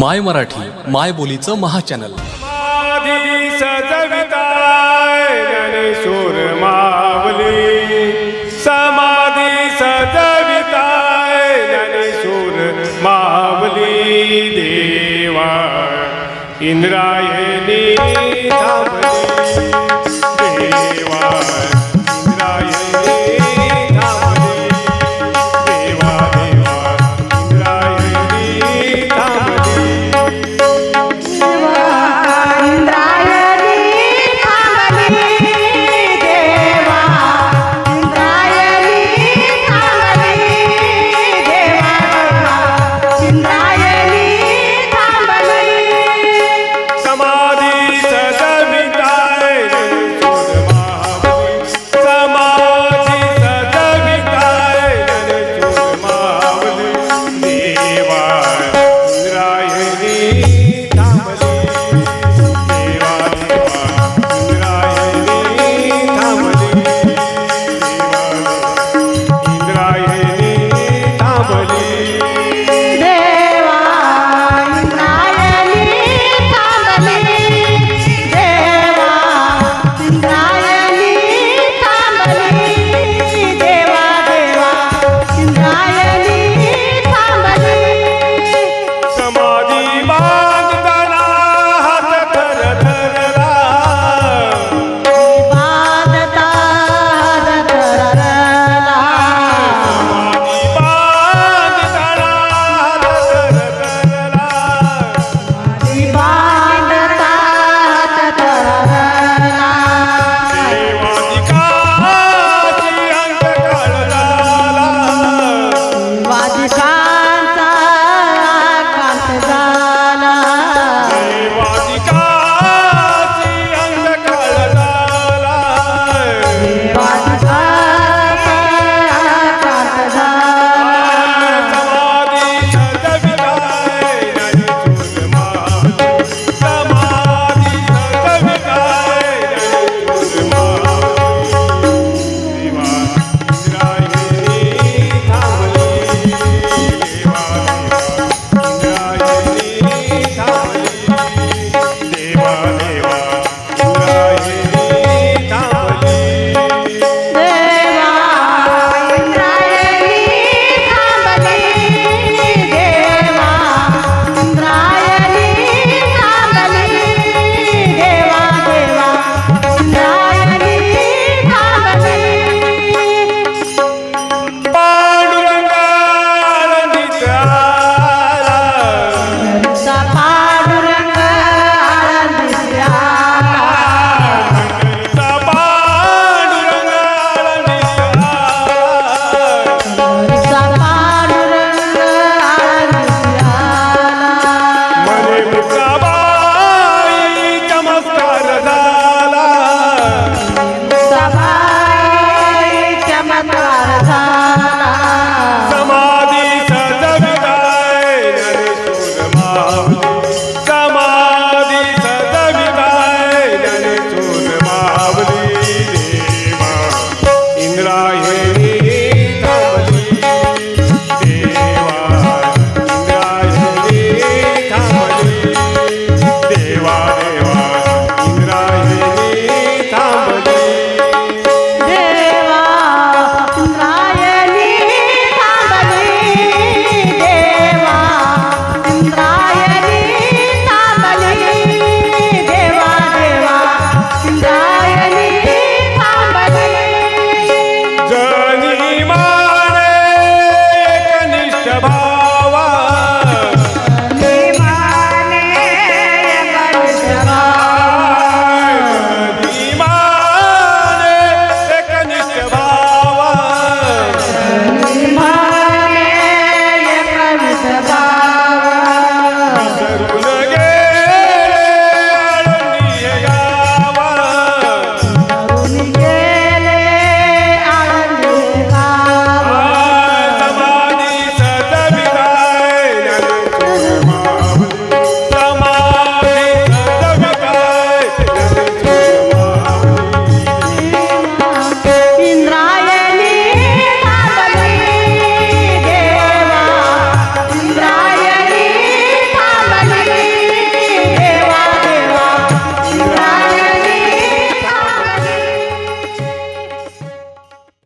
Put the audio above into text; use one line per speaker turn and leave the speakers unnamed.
माय मराठी माय बोलीचं महाचॅनल.
समाधी मावली. समाधी सजविताय मावली देवा. इंद्राय